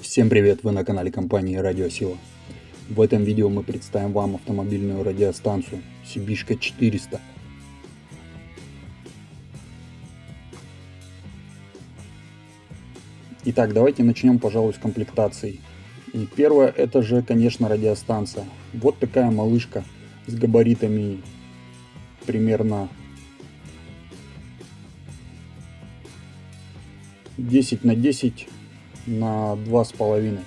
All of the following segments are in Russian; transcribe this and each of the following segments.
Всем привет, вы на канале компании Радиосила. В этом видео мы представим вам автомобильную радиостанцию Сибишка 400. Итак, давайте начнем, пожалуй, с комплектации. И первое, это же, конечно, радиостанция. Вот такая малышка с габаритами примерно 10 на 10 на два с половиной.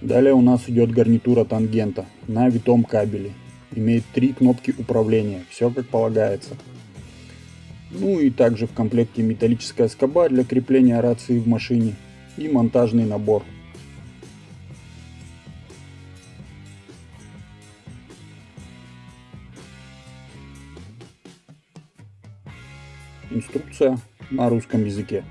Далее у нас идет гарнитура тангента на витом кабеле. Имеет три кнопки управления, все как полагается. Ну и также в комплекте металлическая скоба для крепления рации в машине и монтажный набор. Инструкция на русском языке.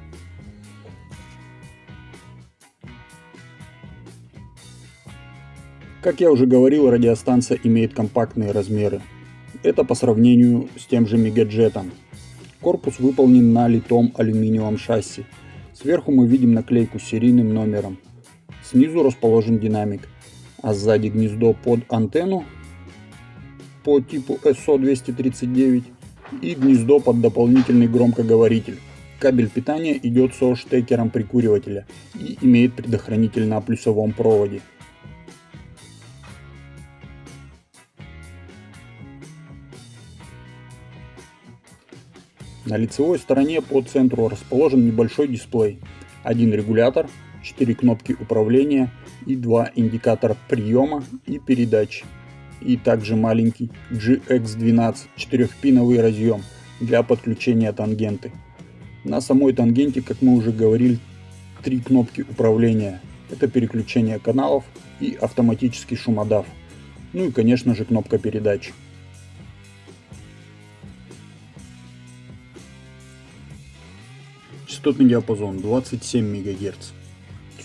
Как я уже говорил, радиостанция имеет компактные размеры. Это по сравнению с тем же Мегаджетом. Корпус выполнен на литом алюминиевом шасси. Сверху мы видим наклейку с серийным номером. Снизу расположен динамик, а сзади гнездо под антенну по типу SO239 и гнездо под дополнительный громкоговоритель. Кабель питания идет со штекером прикуривателя и имеет предохранитель на плюсовом проводе. На лицевой стороне по центру расположен небольшой дисплей, один регулятор, 4 кнопки управления и 2 индикатора приема и передач и также маленький GX12 4-пиновый разъем для подключения тангенты. На самой тангенте, как мы уже говорили, три кнопки управления. Это переключение каналов и автоматический шумодав. Ну и конечно же кнопка передач. Частотный диапазон 27 МГц.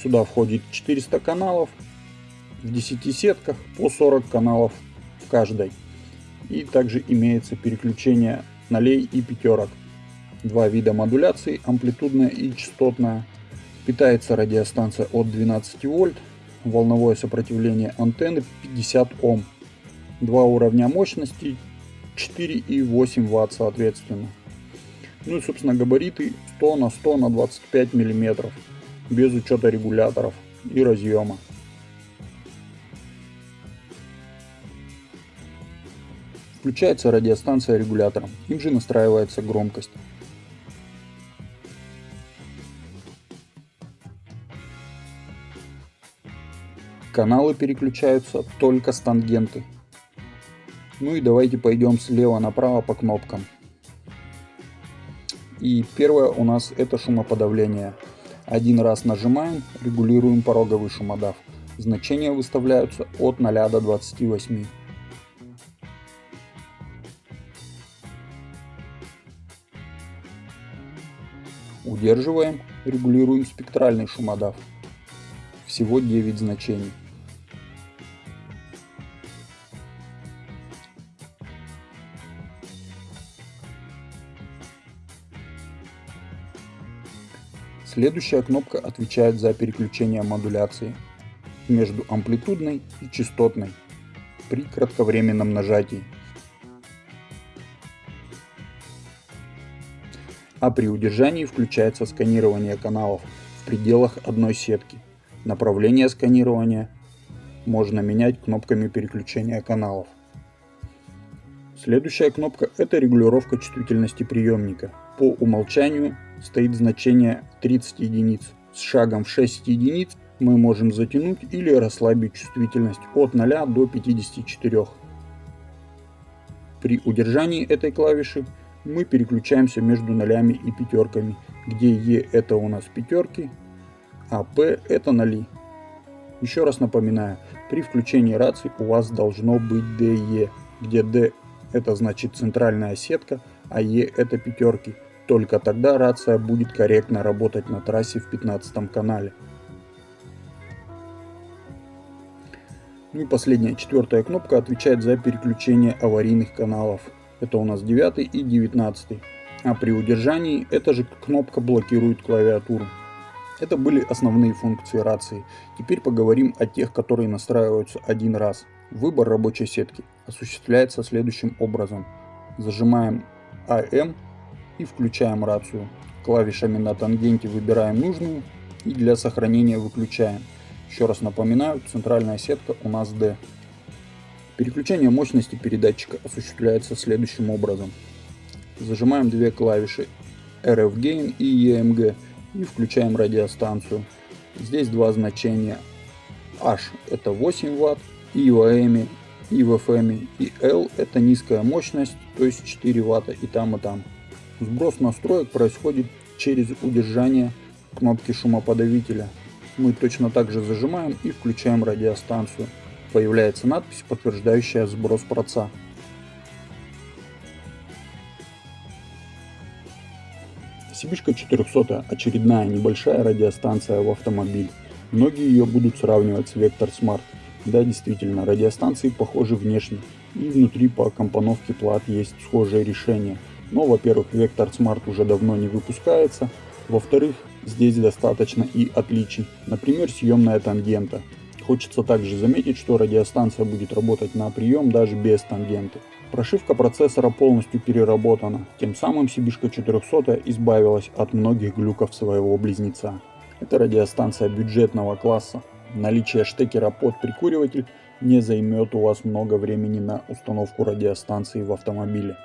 Сюда входит 400 каналов, в 10 сетках по 40 каналов в каждой. И также имеется переключение нолей и пятерок. Два вида модуляции, амплитудная и частотная. Питается радиостанция от 12 вольт. Волновое сопротивление антенны 50 Ом. Два уровня мощности 4 и 8 Вт соответственно. Ну и собственно габариты 100 на 100 на 25 миллиметров без учета регуляторов и разъема. Включается радиостанция регулятором, им же настраивается громкость. Каналы переключаются только с тангенты. Ну и давайте пойдем слева направо по кнопкам. И первое у нас это шумоподавление. Один раз нажимаем, регулируем пороговый шумодав. Значения выставляются от 0 до 28. Удерживаем, регулируем спектральный шумодав. Всего 9 значений. Следующая кнопка отвечает за переключение модуляции между амплитудной и частотной при кратковременном нажатии. А при удержании включается сканирование каналов в пределах одной сетки. Направление сканирования можно менять кнопками переключения каналов. Следующая кнопка это регулировка чувствительности приемника. По умолчанию стоит значение 30 единиц. С шагом в 6 единиц мы можем затянуть или расслабить чувствительность от 0 до 54. При удержании этой клавиши мы переключаемся между нолями и пятерками, где Е это у нас пятерки, а П это ноли. Еще раз напоминаю, при включении рации у вас должно быть DE, где D это значит центральная сетка, а Е это пятерки. Только тогда рация будет корректно работать на трассе в 15 канале. Ну и последняя, четвертая кнопка отвечает за переключение аварийных каналов. Это у нас 9 и 19. А при удержании эта же кнопка блокирует клавиатуру. Это были основные функции рации. Теперь поговорим о тех, которые настраиваются один раз. Выбор рабочей сетки осуществляется следующим образом. Зажимаем AM и включаем рацию. Клавишами на тангенте выбираем нужную и для сохранения выключаем. Еще раз напоминаю, центральная сетка у нас D. Переключение мощности передатчика осуществляется следующим образом. Зажимаем две клавиши RF Gain и EMG и включаем радиостанцию. Здесь два значения. H это 8 Вт, и в AM, и в FM, и L это низкая мощность, то есть 4 Вт и там и там. Сброс настроек происходит через удержание кнопки шумоподавителя. Мы точно так же зажимаем и включаем радиостанцию. Появляется надпись, подтверждающая сброс проца. Сибишка 400 очередная небольшая радиостанция в автомобиль. Многие ее будут сравнивать с Vector Smart. Да, действительно, радиостанции похожи внешне, и внутри по компоновке плат есть схожее решение. Но, во-первых, Vector Smart уже давно не выпускается, во-вторых, здесь достаточно и отличий, например, съемная тангента. Хочется также заметить, что радиостанция будет работать на прием даже без тангенты. Прошивка процессора полностью переработана, тем самым Сибишка 400 избавилась от многих глюков своего близнеца. Это радиостанция бюджетного класса. Наличие штекера под прикуриватель не займет у вас много времени на установку радиостанции в автомобиле.